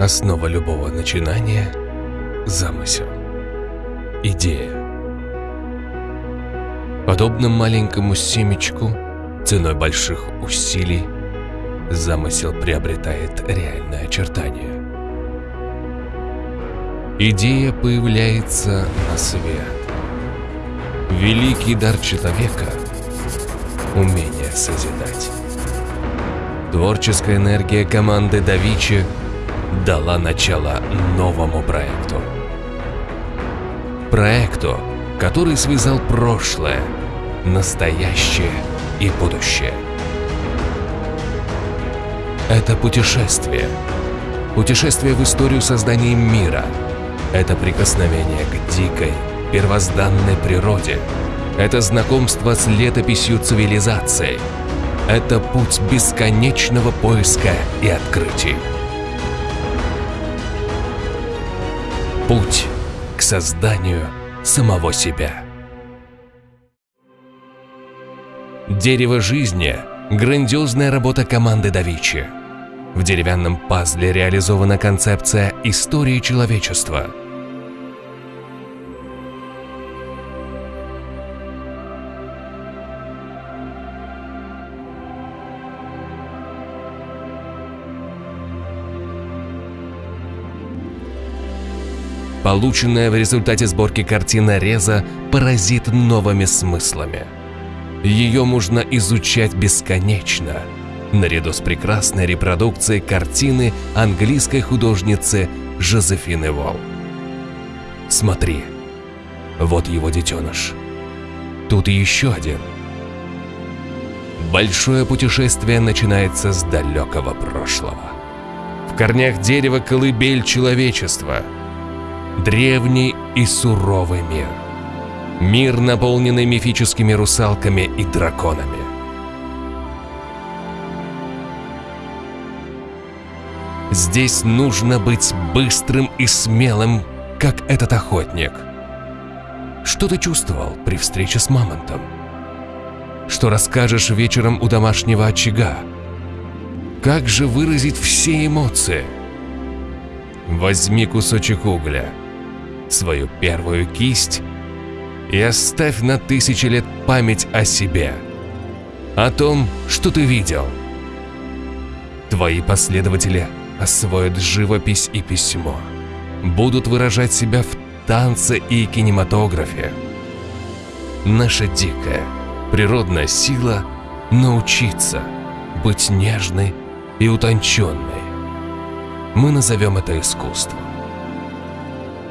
Основа любого начинания – замысел, идея. Подобно маленькому семечку, ценой больших усилий, замысел приобретает реальное очертание. Идея появляется на свет. Великий дар человека – умение созидать. Творческая энергия команды Да Вичи дала начало новому проекту. Проекту, который связал прошлое, настоящее и будущее. Это путешествие. Путешествие в историю создания мира. Это прикосновение к дикой, первозданной природе. Это знакомство с летописью цивилизации. Это путь бесконечного поиска и открытий. Путь к созданию самого себя. Дерево жизни – грандиозная работа команды Да Вичи. В деревянном пазле реализована концепция истории человечества – Полученная в результате сборки картина Реза поразит новыми смыслами. Ее можно изучать бесконечно, наряду с прекрасной репродукцией картины английской художницы Жозефины Волл. Смотри, вот его детеныш. Тут еще один. Большое путешествие начинается с далекого прошлого. В корнях дерева колыбель человечества – древний и суровый мир. Мир, наполненный мифическими русалками и драконами. Здесь нужно быть быстрым и смелым, как этот охотник. Что ты чувствовал при встрече с мамонтом? Что расскажешь вечером у домашнего очага? Как же выразить все эмоции? Возьми кусочек угля – свою первую кисть и оставь на тысячи лет память о себе, о том, что ты видел. Твои последователи освоят живопись и письмо, будут выражать себя в танце и кинематографе. Наша дикая, природная сила – научиться быть нежной и утонченной. Мы назовем это искусством.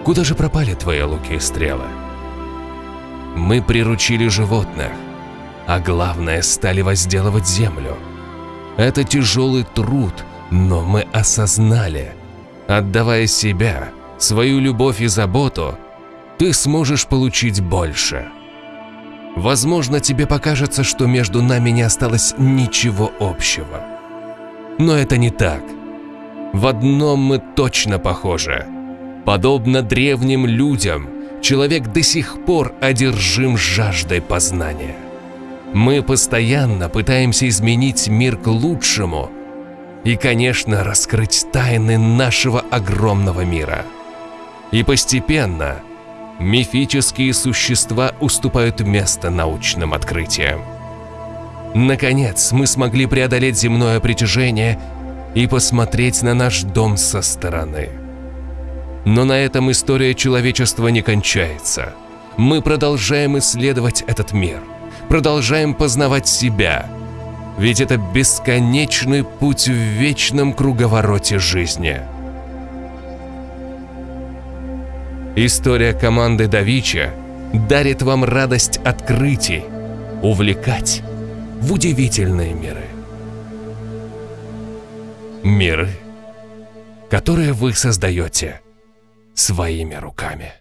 Куда же пропали твои луки и стрелы? Мы приручили животных, а главное, стали возделывать землю. Это тяжелый труд, но мы осознали, отдавая себя, свою любовь и заботу, ты сможешь получить больше. Возможно, тебе покажется, что между нами не осталось ничего общего. Но это не так. В одном мы точно похожи – Подобно древним людям, человек до сих пор одержим жаждой познания. Мы постоянно пытаемся изменить мир к лучшему и, конечно, раскрыть тайны нашего огромного мира. И постепенно мифические существа уступают место научным открытиям. Наконец, мы смогли преодолеть земное притяжение и посмотреть на наш дом со стороны. Но на этом история человечества не кончается. Мы продолжаем исследовать этот мир, продолжаем познавать себя. Ведь это бесконечный путь в вечном круговороте жизни. История команды Давича дарит вам радость открытий, увлекать в удивительные миры. Миры, которые вы создаете – своими руками.